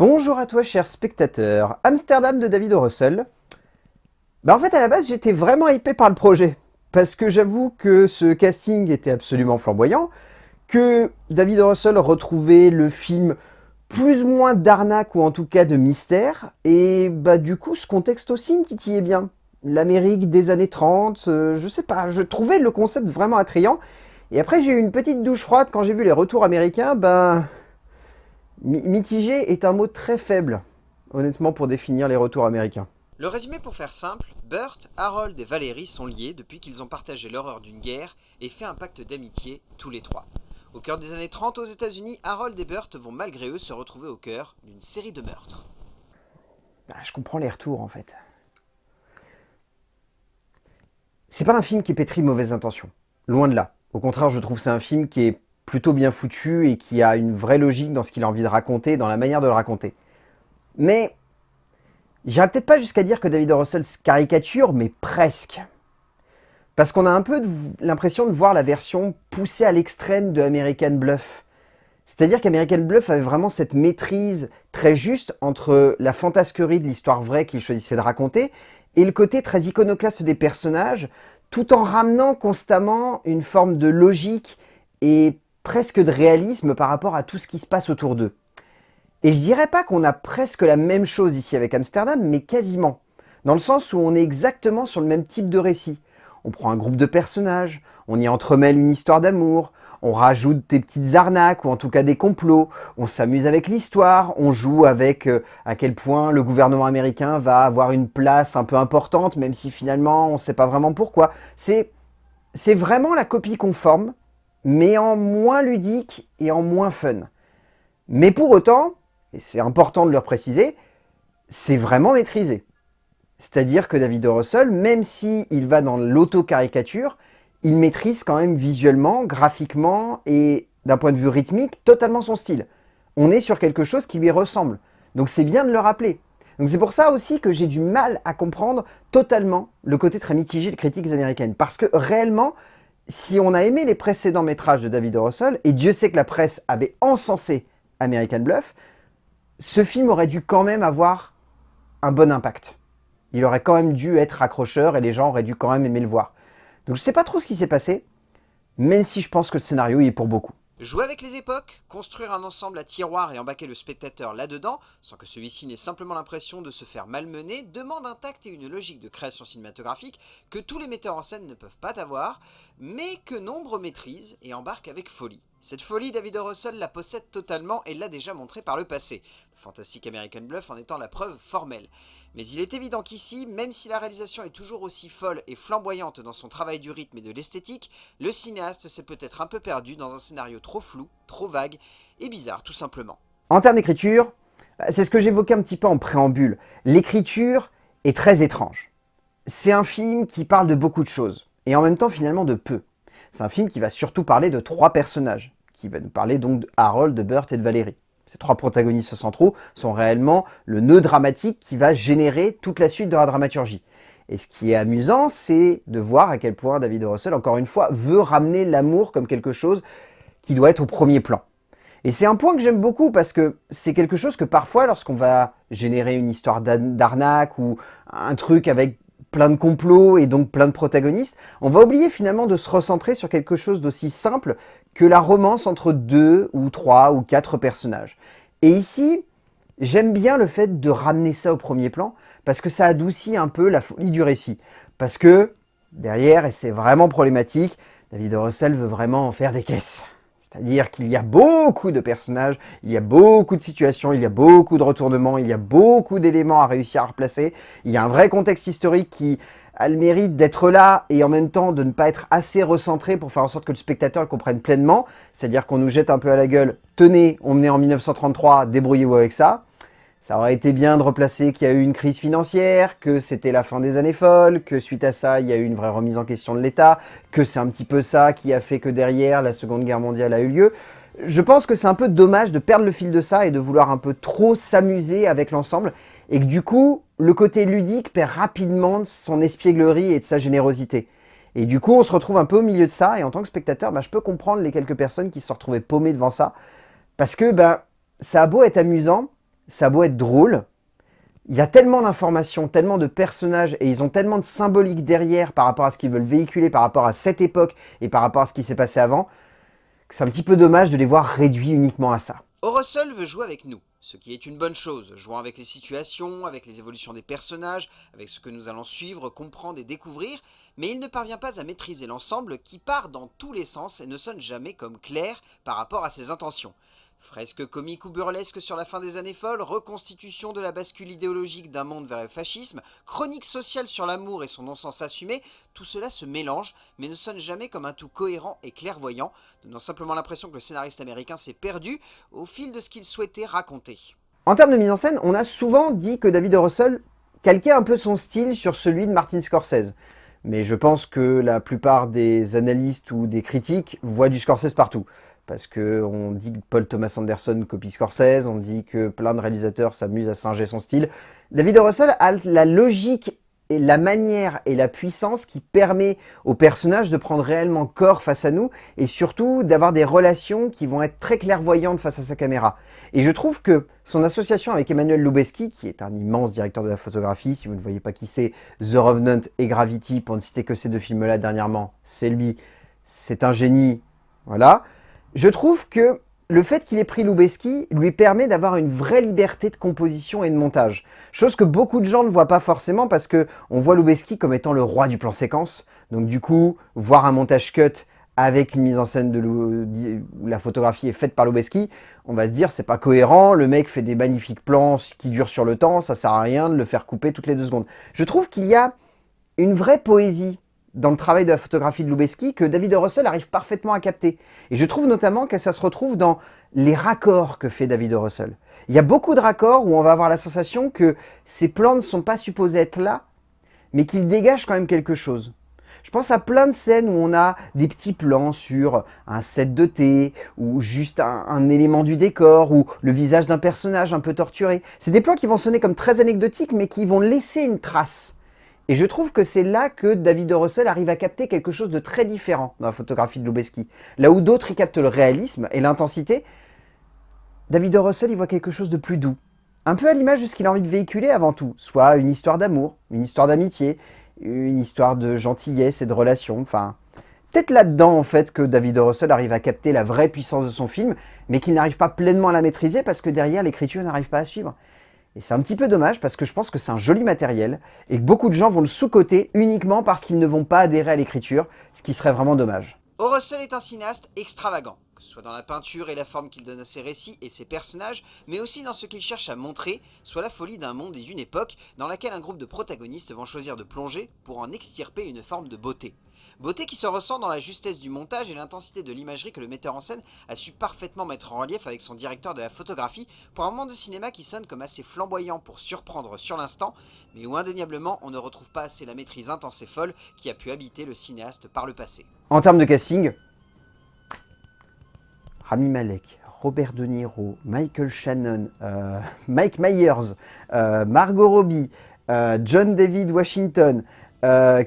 Bonjour à toi cher spectateur, Amsterdam de David. Russell. Bah en fait à la base j'étais vraiment hypé par le projet, parce que j'avoue que ce casting était absolument flamboyant, que David. Russell retrouvait le film plus ou moins d'arnaque ou en tout cas de mystère, et bah du coup ce contexte aussi me titillait bien. L'Amérique des années 30, euh, je sais pas, je trouvais le concept vraiment attrayant, et après j'ai eu une petite douche froide quand j'ai vu les retours américains, ben... Mitigé est un mot très faible, honnêtement, pour définir les retours américains. Le résumé pour faire simple, Burt, Harold et Valérie sont liés depuis qu'ils ont partagé l'horreur d'une guerre et fait un pacte d'amitié tous les trois. Au cœur des années 30 aux états unis Harold et Burt vont malgré eux se retrouver au cœur d'une série de meurtres. Ah, je comprends les retours en fait. C'est pas un film qui est pétri de mauvaises intentions, loin de là. Au contraire, je trouve c'est un film qui est plutôt bien foutu et qui a une vraie logique dans ce qu'il a envie de raconter, dans la manière de le raconter. Mais, j'irai peut-être pas jusqu'à dire que David. Russell caricature, mais presque. Parce qu'on a un peu l'impression de voir la version poussée à l'extrême de American Bluff. C'est-à-dire qu'American Bluff avait vraiment cette maîtrise très juste entre la fantasquerie de l'histoire vraie qu'il choisissait de raconter et le côté très iconoclaste des personnages, tout en ramenant constamment une forme de logique et presque de réalisme par rapport à tout ce qui se passe autour d'eux. Et je dirais pas qu'on a presque la même chose ici avec Amsterdam, mais quasiment. Dans le sens où on est exactement sur le même type de récit. On prend un groupe de personnages, on y entremêle une histoire d'amour, on rajoute des petites arnaques ou en tout cas des complots, on s'amuse avec l'histoire, on joue avec euh, à quel point le gouvernement américain va avoir une place un peu importante, même si finalement on ne sait pas vraiment pourquoi. C'est vraiment la copie conforme mais en moins ludique et en moins fun. Mais pour autant, et c'est important de le préciser, c'est vraiment maîtrisé. C'est-à-dire que David. Russell, même s'il il va dans l'auto-caricature, il maîtrise quand même visuellement, graphiquement et d'un point de vue rythmique, totalement son style. On est sur quelque chose qui lui ressemble. Donc c'est bien de le rappeler. C'est pour ça aussi que j'ai du mal à comprendre totalement le côté très mitigé des critiques américaines. Parce que réellement, si on a aimé les précédents métrages de David. Russell, et Dieu sait que la presse avait encensé American Bluff, ce film aurait dû quand même avoir un bon impact. Il aurait quand même dû être accrocheur et les gens auraient dû quand même aimer le voir. Donc je sais pas trop ce qui s'est passé, même si je pense que le scénario y est pour beaucoup. Jouer avec les époques, construire un ensemble à tiroirs et embarquer le spectateur là-dedans, sans que celui-ci n'ait simplement l'impression de se faire malmener, demande un tact et une logique de création cinématographique que tous les metteurs en scène ne peuvent pas avoir, mais que nombre maîtrisent et embarquent avec folie. Cette folie, David o. Russell la possède totalement et l'a déjà montré par le passé, le fantastique American Bluff en étant la preuve formelle. Mais il est évident qu'ici, même si la réalisation est toujours aussi folle et flamboyante dans son travail du rythme et de l'esthétique, le cinéaste s'est peut-être un peu perdu dans un scénario trop flou, trop vague et bizarre tout simplement. En termes d'écriture, c'est ce que j'évoquais un petit peu en préambule. L'écriture est très étrange. C'est un film qui parle de beaucoup de choses, et en même temps finalement de peu. C'est un film qui va surtout parler de trois personnages, qui va nous parler donc de Harold, de Burt et de Valérie. Ces trois protagonistes centraux sont réellement le nœud dramatique qui va générer toute la suite de la dramaturgie. Et ce qui est amusant, c'est de voir à quel point David Russell, encore une fois, veut ramener l'amour comme quelque chose qui doit être au premier plan. Et c'est un point que j'aime beaucoup parce que c'est quelque chose que parfois, lorsqu'on va générer une histoire d'arnaque ou un truc avec plein de complots et donc plein de protagonistes, on va oublier finalement de se recentrer sur quelque chose d'aussi simple que la romance entre deux ou trois ou quatre personnages. Et ici, j'aime bien le fait de ramener ça au premier plan parce que ça adoucit un peu la folie du récit. Parce que derrière, et c'est vraiment problématique, David Russell veut vraiment en faire des caisses. C'est-à-dire qu'il y a beaucoup de personnages, il y a beaucoup de situations, il y a beaucoup de retournements, il y a beaucoup d'éléments à réussir à replacer. Il y a un vrai contexte historique qui a le mérite d'être là et en même temps de ne pas être assez recentré pour faire en sorte que le spectateur le comprenne pleinement. C'est-à-dire qu'on nous jette un peu à la gueule « Tenez, on est en 1933, débrouillez-vous avec ça ». Ça aurait été bien de replacer qu'il y a eu une crise financière, que c'était la fin des années folles, que suite à ça, il y a eu une vraie remise en question de l'État, que c'est un petit peu ça qui a fait que derrière, la Seconde Guerre mondiale a eu lieu. Je pense que c'est un peu dommage de perdre le fil de ça et de vouloir un peu trop s'amuser avec l'ensemble, et que du coup, le côté ludique perd rapidement son espièglerie et de sa générosité. Et du coup, on se retrouve un peu au milieu de ça, et en tant que spectateur, bah, je peux comprendre les quelques personnes qui se retrouvées paumées devant ça, parce que ben, ça a beau être amusant, ça a être drôle, il y a tellement d'informations, tellement de personnages, et ils ont tellement de symbolique derrière par rapport à ce qu'ils veulent véhiculer, par rapport à cette époque et par rapport à ce qui s'est passé avant, que c'est un petit peu dommage de les voir réduits uniquement à ça. Russell veut jouer avec nous, ce qui est une bonne chose, jouant avec les situations, avec les évolutions des personnages, avec ce que nous allons suivre, comprendre et découvrir, mais il ne parvient pas à maîtriser l'ensemble qui part dans tous les sens et ne sonne jamais comme clair par rapport à ses intentions. Fresque comique ou burlesque sur la fin des années folles, reconstitution de la bascule idéologique d'un monde vers le fascisme, chronique sociale sur l'amour et son non-sens assumé, tout cela se mélange, mais ne sonne jamais comme un tout cohérent et clairvoyant, donnant simplement l'impression que le scénariste américain s'est perdu au fil de ce qu'il souhaitait raconter. En termes de mise en scène, on a souvent dit que David Russell calquait un peu son style sur celui de Martin Scorsese. Mais je pense que la plupart des analystes ou des critiques voient du Scorsese partout parce qu'on dit que Paul Thomas Anderson copie Scorsese, on dit que plein de réalisateurs s'amusent à singer son style. David Russell a la logique et la manière et la puissance qui permet aux personnages de prendre réellement corps face à nous et surtout d'avoir des relations qui vont être très clairvoyantes face à sa caméra. Et je trouve que son association avec Emmanuel Lubezki, qui est un immense directeur de la photographie, si vous ne voyez pas qui c'est, The Revenant et Gravity, pour ne citer que ces deux films-là dernièrement, c'est lui, c'est un génie, voilà. Je trouve que le fait qu'il ait pris Lubeski lui permet d'avoir une vraie liberté de composition et de montage. Chose que beaucoup de gens ne voient pas forcément parce que on voit Lubeski comme étant le roi du plan séquence. Donc du coup, voir un montage cut avec une mise en scène de où la photographie est faite par Lubeski, on va se dire c'est pas cohérent, le mec fait des magnifiques plans qui durent sur le temps, ça sert à rien de le faire couper toutes les deux secondes. Je trouve qu'il y a une vraie poésie dans le travail de la photographie de Lubeski que David Russell arrive parfaitement à capter. Et je trouve notamment que ça se retrouve dans les raccords que fait David Russell. Il y a beaucoup de raccords où on va avoir la sensation que ces plans ne sont pas supposés être là, mais qu'ils dégagent quand même quelque chose. Je pense à plein de scènes où on a des petits plans sur un set de thé, ou juste un, un élément du décor, ou le visage d'un personnage un peu torturé. C'est des plans qui vont sonner comme très anecdotiques, mais qui vont laisser une trace. Et je trouve que c'est là que David Russell arrive à capter quelque chose de très différent dans la photographie de Lubeski. Là où d'autres y captent le réalisme et l'intensité, David Russell y voit quelque chose de plus doux. Un peu à l'image de ce qu'il a envie de véhiculer avant tout, soit une histoire d'amour, une histoire d'amitié, une histoire de gentillesse et de relation, enfin... Peut-être là-dedans, en fait, que David Russell arrive à capter la vraie puissance de son film, mais qu'il n'arrive pas pleinement à la maîtriser parce que derrière, l'écriture n'arrive pas à suivre. Et c'est un petit peu dommage parce que je pense que c'est un joli matériel et que beaucoup de gens vont le sous-coter uniquement parce qu'ils ne vont pas adhérer à l'écriture, ce qui serait vraiment dommage. Russell est un cinéaste extravagant, soit dans la peinture et la forme qu'il donne à ses récits et ses personnages, mais aussi dans ce qu'il cherche à montrer, soit la folie d'un monde et d'une époque dans laquelle un groupe de protagonistes vont choisir de plonger pour en extirper une forme de beauté. Beauté qui se ressent dans la justesse du montage et l'intensité de l'imagerie que le metteur en scène a su parfaitement mettre en relief avec son directeur de la photographie pour un moment de cinéma qui sonne comme assez flamboyant pour surprendre sur l'instant, mais où indéniablement on ne retrouve pas assez la maîtrise intense et folle qui a pu habiter le cinéaste par le passé. En termes de casting, Rami Malek, Robert De Niro, Michael Shannon, euh, Mike Myers, euh, Margot Robbie, euh, John David Washington,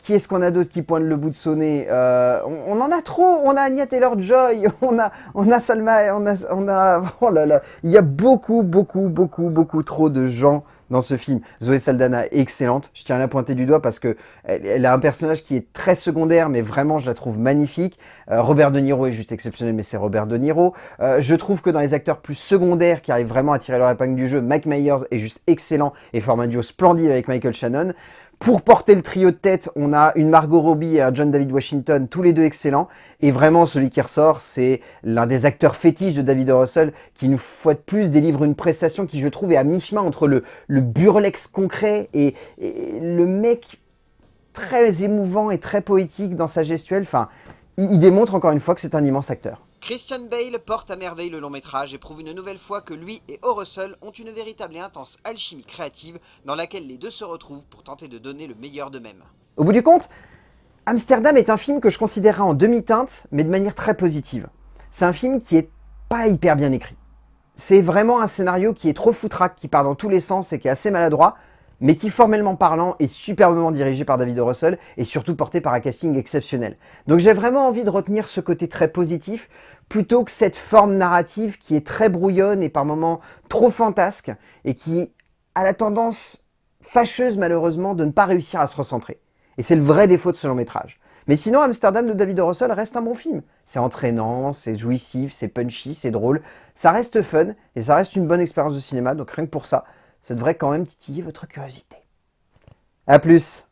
qui est-ce qu'on a d'autre qui pointe le bout de son nez on, en a trop, on a Anya Taylor-Joy, on a, on a Salma, on on a, oh là là, il y a beaucoup, beaucoup, beaucoup, beaucoup trop de gens dans ce film. Zoé Saldana est excellente, je tiens à la pointer du doigt parce que elle, a un personnage qui est très secondaire, mais vraiment je la trouve magnifique. Euh, Robert De Niro est juste exceptionnel, mais c'est Robert De Niro. je trouve que dans les acteurs plus secondaires qui arrivent vraiment à tirer leur épingle du jeu, Mike Myers est juste excellent et forme un duo splendide avec Michael Shannon. Pour porter le trio de tête, on a une Margot Robbie et un John David Washington, tous les deux excellents. Et vraiment, celui qui ressort, c'est l'un des acteurs fétiches de David Russell, qui une fois de plus délivre une prestation qui, je trouve, est à mi-chemin entre le, le burlex concret et, le mec très émouvant et très poétique dans sa gestuelle. Enfin, il démontre encore une fois que c'est un immense acteur. Christian Bale porte à merveille le long métrage et prouve une nouvelle fois que lui et O. Russell ont une véritable et intense alchimie créative dans laquelle les deux se retrouvent pour tenter de donner le meilleur d'eux-mêmes. Au bout du compte, Amsterdam est un film que je considérerais en demi-teinte, mais de manière très positive. C'est un film qui est pas hyper bien écrit. C'est vraiment un scénario qui est trop foutraque, qui part dans tous les sens et qui est assez maladroit, mais qui formellement parlant est superbement dirigé par David Russell et surtout porté par un casting exceptionnel. Donc j'ai vraiment envie de retenir ce côté très positif plutôt que cette forme narrative qui est très brouillonne et par moments trop fantasque et qui a la tendance fâcheuse malheureusement de ne pas réussir à se recentrer. Et c'est le vrai défaut de ce long métrage. Mais sinon, Amsterdam de David Russell reste un bon film. C'est entraînant, c'est jouissif, c'est punchy, c'est drôle. Ça reste fun et ça reste une bonne expérience de cinéma. Donc rien que pour ça, ça devrait quand même titiller votre curiosité. A plus